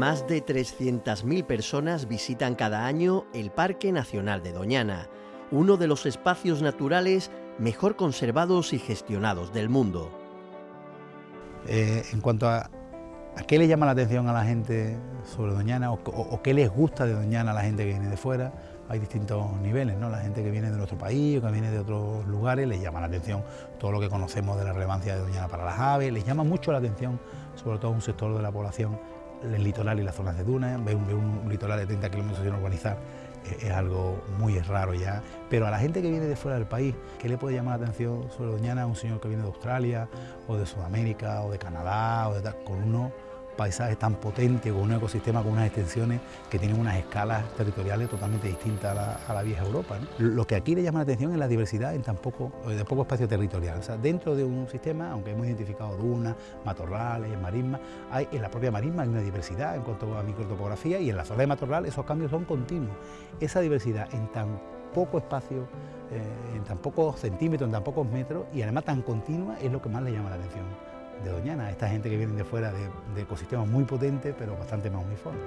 de 300.000 personas visitan cada año el Parque Nacional de Doñana, uno de los espacios naturales mejor conservados y gestionados del mundo. Eh, en cuanto a, a, qué le llama la atención a la gente sobre Doñana o, qué les gusta de Doñana a la gente que viene de fuera, hay distintos niveles, ¿no? La gente que viene de nuestro país o que viene de otros lugares les llama la atención todo lo que conocemos de la relevancia de Doñana para las aves, les llama mucho la atención, sobre todo un sector de la población, el litoral y las zonas de dunas, ve un, litoral de 30 kilómetros sin urbanizar eh, es, algo muy raro ya, pero a la gente que viene de fuera del país, ¿qué le puede llamar la atención sobre Doñana? Un señor que viene de Australia o de Sudamérica o de Canadá o de tal, con paisaje tan potente, con un ecosistema con unas extensiones que tienen unas escalas territoriales totalmente distintas a la, vieja Europa. Lo que aquí le llama la atención es la diversidad en tan poco, eh, de poco espacio territorial. O sea, dentro de un sistema, aunque hemos identificado dunas, matorrales, marismas, hay, en la propia marisma hay una diversidad en cuanto a microtopografía y en la zona de matorral esos cambios son continuos. Esa diversidad en tan poco espacio, eh, en tan pocos centímetros, en tan pocos metros y además tan continua es lo que más le llama la atención de Doñana, esta gente que viene de fuera de, ecosistemas muy potentes pero bastante más uniformes.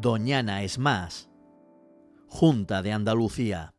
Doñana es más. Junta de Andalucía.